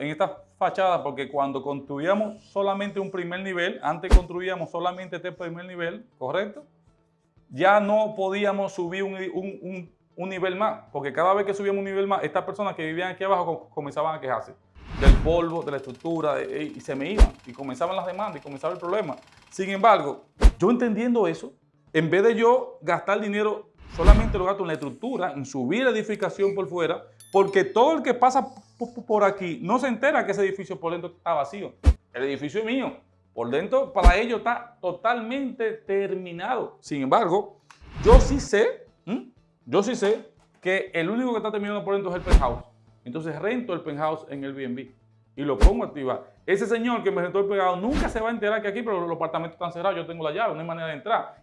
en esta fachada porque cuando construíamos solamente un primer nivel, antes construíamos solamente este primer nivel, ¿correcto? Ya no podíamos subir un, un- un- nivel más, porque cada vez que subíamos un nivel más, estas personas que vivían aquí abajo com- comenzaban a quejarse del polvo, de la estructura, y se me iban, y comenzaban las demandas, y comenzaba el problema. Sin embargo, yo entendiendo eso, en vez de yo gastar dinero, solamente lo gasto en la estructura, en subir la edificación por fuera, porque todo el que pasa por aquí no se entera que ese edificio por dentro está vacío. El edificio es mío. Por dentro, para ellos está totalmente terminado. Sin embargo, yo sí sé, yo sí sé que el único que está terminado por dentro es el penthouse. Entonces rento el penthouse en el Airbnb y lo pongo a activar. Ese señor que me rentó el penthouse nunca se va a enterar que aquí, pero los apartamentos están cerrados, yo tengo la llave, no hay manera de entrar.